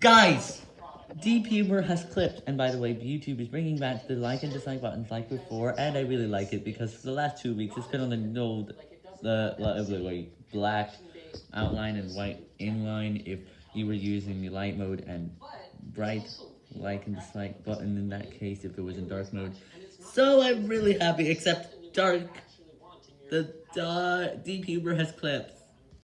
Guys! Deep Humor has clipped, and by the way, YouTube is bringing back the like and dislike buttons like before, and I really like it because for the last two weeks it's been on the old, the, wait, black outline and white inline if you were using the light mode and bright like and dislike button in that case if it was in dark mode. So I'm really happy, except dark, the uh, Deep Humor has clipped.